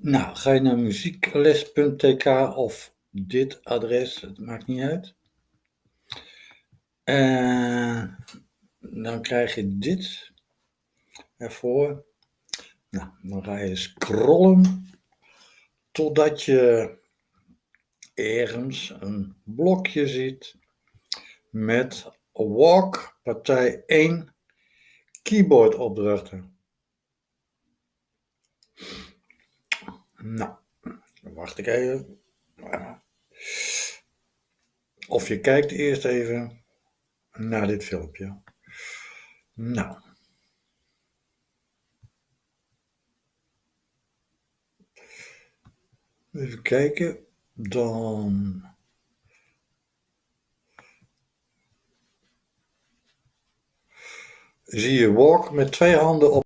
Nou, ga je naar muziekles.tk of dit adres, het maakt niet uit. En dan krijg je dit ervoor. Nou, dan ga je scrollen totdat je ergens een blokje ziet met Walk partij 1 keyboardopdrachten. Nou, wacht ik even. Of je kijkt eerst even naar dit filmpje. Nou. Even kijken. Dan. Zie je walk met twee handen op.